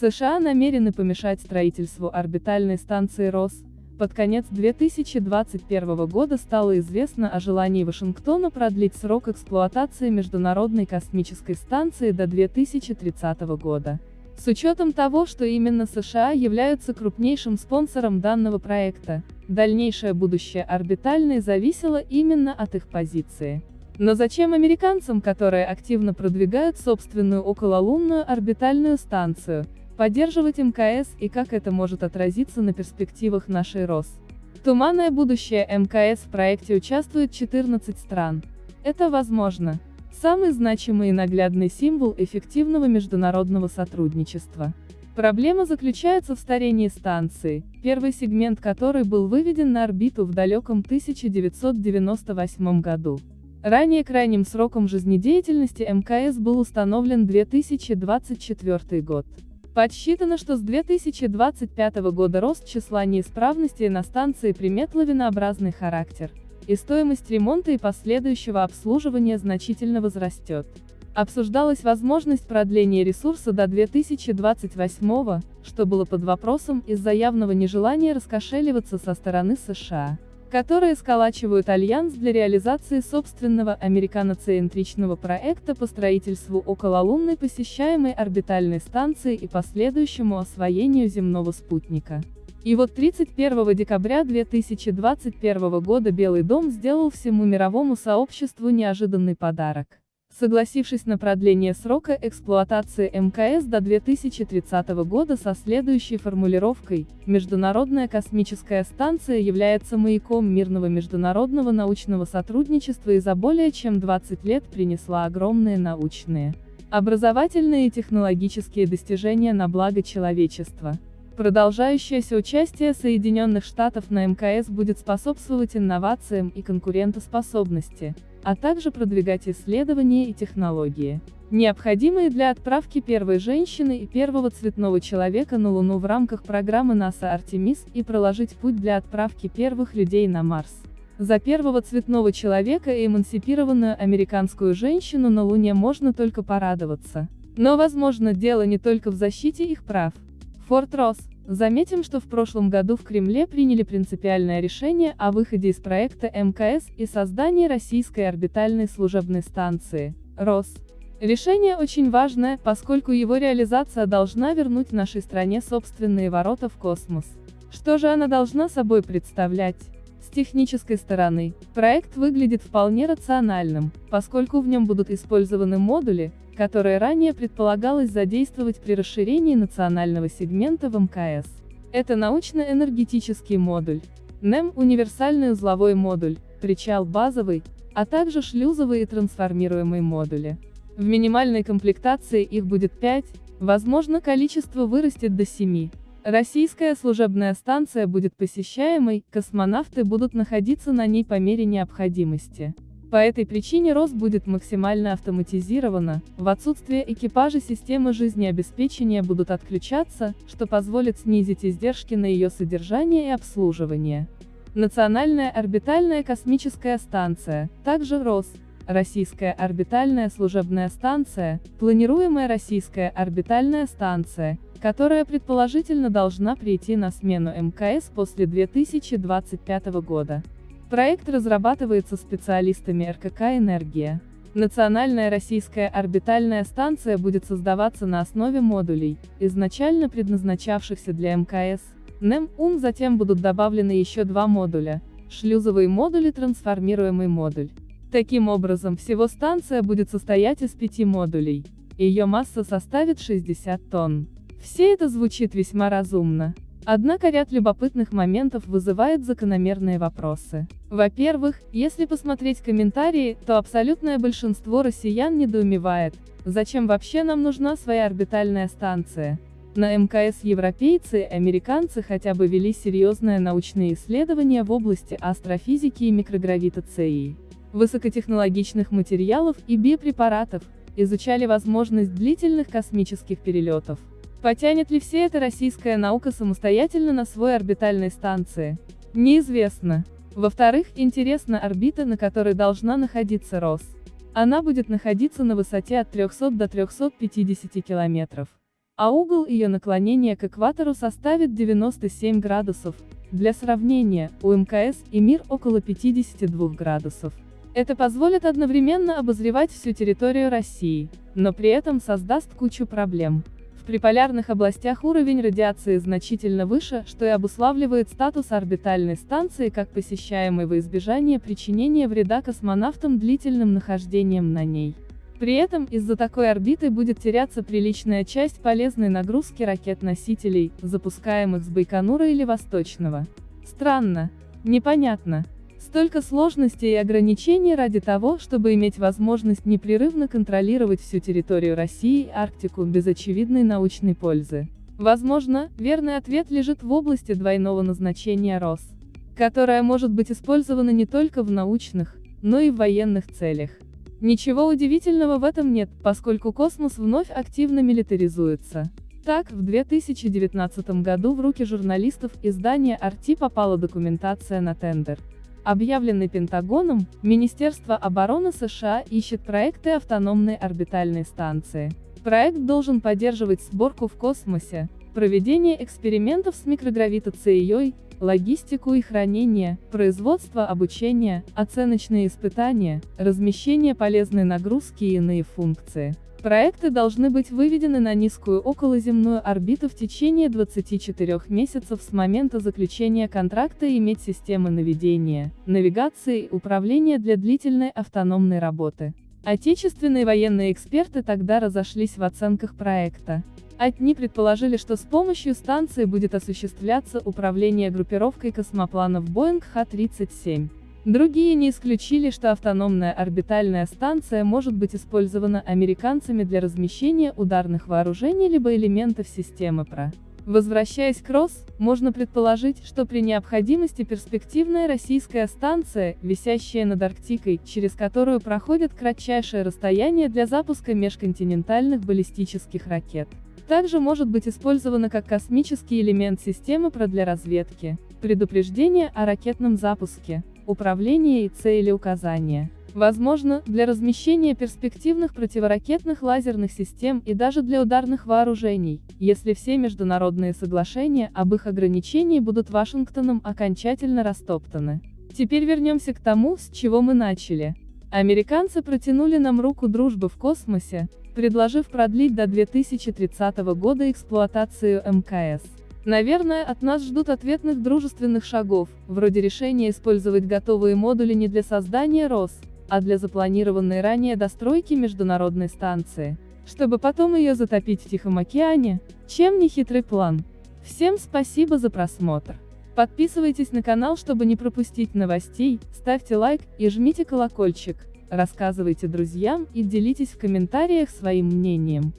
США намерены помешать строительству орбитальной станции РОС. Под конец 2021 года стало известно о желании Вашингтона продлить срок эксплуатации Международной космической станции до 2030 года. С учетом того, что именно США являются крупнейшим спонсором данного проекта, дальнейшее будущее орбитальной зависело именно от их позиции. Но зачем американцам, которые активно продвигают собственную окололунную орбитальную станцию, поддерживать МКС и как это может отразиться на перспективах нашей РОС? Туманное будущее МКС в проекте участвует 14 стран. Это возможно. Самый значимый и наглядный символ эффективного международного сотрудничества. Проблема заключается в старении станции, первый сегмент которой был выведен на орбиту в далеком 1998 году. Ранее крайним сроком жизнедеятельности МКС был установлен 2024 год. Подсчитано, что с 2025 года рост числа неисправностей на станции примет лавинообразный характер, и стоимость ремонта и последующего обслуживания значительно возрастет. Обсуждалась возможность продления ресурса до 2028 что было под вопросом из-за явного нежелания раскошеливаться со стороны США которые сколачивают альянс для реализации собственного американоцентричного проекта по строительству окололунной посещаемой орбитальной станции и последующему освоению земного спутника. И вот 31 декабря 2021 года Белый дом сделал всему мировому сообществу неожиданный подарок согласившись на продление срока эксплуатации МКС до 2030 года со следующей формулировкой «Международная космическая станция является маяком мирного международного научного сотрудничества и за более чем 20 лет принесла огромные научные, образовательные и технологические достижения на благо человечества». Продолжающееся участие Соединенных Штатов на МКС будет способствовать инновациям и конкурентоспособности, а также продвигать исследования и технологии, необходимые для отправки первой женщины и первого цветного человека на Луну в рамках программы НАСА Артемис и проложить путь для отправки первых людей на Марс. За первого цветного человека и эмансипированную американскую женщину на Луне можно только порадоваться. Но возможно дело не только в защите их прав. Форт Росс. Заметим, что в прошлом году в Кремле приняли принципиальное решение о выходе из проекта МКС и создании российской орбитальной служебной станции, РОС. Решение очень важное, поскольку его реализация должна вернуть нашей стране собственные ворота в космос. Что же она должна собой представлять? С технической стороны, проект выглядит вполне рациональным, поскольку в нем будут использованы модули, которые ранее предполагалось задействовать при расширении национального сегмента в МКС. Это научно-энергетический модуль, НЭМ – универсальный узловой модуль, причал базовый, а также шлюзовые и трансформируемые модули. В минимальной комплектации их будет 5, возможно количество вырастет до 7. Российская служебная станция будет посещаемой, космонавты будут находиться на ней по мере необходимости. По этой причине РОС будет максимально автоматизирована, в отсутствие экипажа системы жизнеобеспечения будут отключаться, что позволит снизить издержки на ее содержание и обслуживание. Национальная орбитальная космическая станция, также РОС, Российская орбитальная служебная станция, планируемая российская орбитальная станция, которая предположительно должна прийти на смену МКС после 2025 года. Проект разрабатывается специалистами РКК «Энергия». Национальная российская орбитальная станция будет создаваться на основе модулей, изначально предназначавшихся для МКС. НЭМ-УМ затем будут добавлены еще два модуля – шлюзовый модуль и трансформируемый модуль. Таким образом, всего станция будет состоять из пяти модулей. Ее масса составит 60 тонн. Все это звучит весьма разумно. Однако ряд любопытных моментов вызывает закономерные вопросы. Во-первых, если посмотреть комментарии, то абсолютное большинство россиян недоумевает, зачем вообще нам нужна своя орбитальная станция. На МКС европейцы и американцы хотя бы вели серьезное научные исследования в области астрофизики и микрогравитации, высокотехнологичных материалов и биопрепаратов, изучали возможность длительных космических перелетов. Потянет ли все это российская наука самостоятельно на свой орбитальной станции? Неизвестно. Во-вторых, интересна орбита, на которой должна находиться РОС. Она будет находиться на высоте от 300 до 350 километров. а угол ее наклонения к экватору составит 97 градусов. Для сравнения, у МКС и МИР около 52 градусов. Это позволит одновременно обозревать всю территорию России, но при этом создаст кучу проблем. В приполярных областях уровень радиации значительно выше, что и обуславливает статус орбитальной станции как посещаемой во избежание причинения вреда космонавтам длительным нахождением на ней. При этом из-за такой орбиты будет теряться приличная часть полезной нагрузки ракет-носителей, запускаемых с Байконура или Восточного. Странно. Непонятно. Столько сложностей и ограничений ради того, чтобы иметь возможность непрерывно контролировать всю территорию России и Арктику без очевидной научной пользы. Возможно, верный ответ лежит в области двойного назначения РОС, которая может быть использована не только в научных, но и в военных целях. Ничего удивительного в этом нет, поскольку космос вновь активно милитаризуется. Так, в 2019 году в руки журналистов издания RT попала документация на тендер объявленный Пентагоном, Министерство обороны США ищет проекты автономной орбитальной станции. Проект должен поддерживать сборку в космосе, проведение экспериментов с микрогравитацией, логистику и хранение, производство обучение, оценочные испытания, размещение полезной нагрузки и иные функции. Проекты должны быть выведены на низкую околоземную орбиту в течение 24 месяцев с момента заключения контракта и иметь системы наведения, навигации и управления для длительной автономной работы. Отечественные военные эксперты тогда разошлись в оценках проекта. Одни предположили, что с помощью станции будет осуществляться управление группировкой космопланов Boeing Х-37. Другие не исключили, что автономная орбитальная станция может быть использована американцами для размещения ударных вооружений либо элементов системы ПРО. Возвращаясь к РОС, можно предположить, что при необходимости перспективная российская станция, висящая над Арктикой, через которую проходит кратчайшее расстояние для запуска межконтинентальных баллистических ракет, также может быть использована как космический элемент системы ПРО для разведки, предупреждения о ракетном запуске, управления и цели указания. Возможно, для размещения перспективных противоракетных лазерных систем и даже для ударных вооружений, если все международные соглашения об их ограничении будут Вашингтоном окончательно растоптаны. Теперь вернемся к тому, с чего мы начали. Американцы протянули нам руку дружбы в космосе, предложив продлить до 2030 года эксплуатацию МКС. Наверное, от нас ждут ответных дружественных шагов, вроде решения использовать готовые модули не для создания РОС, а для запланированной ранее достройки международной станции, чтобы потом ее затопить в Тихом океане, чем не хитрый план. Всем спасибо за просмотр. Подписывайтесь на канал, чтобы не пропустить новостей, ставьте лайк и жмите колокольчик, рассказывайте друзьям и делитесь в комментариях своим мнением.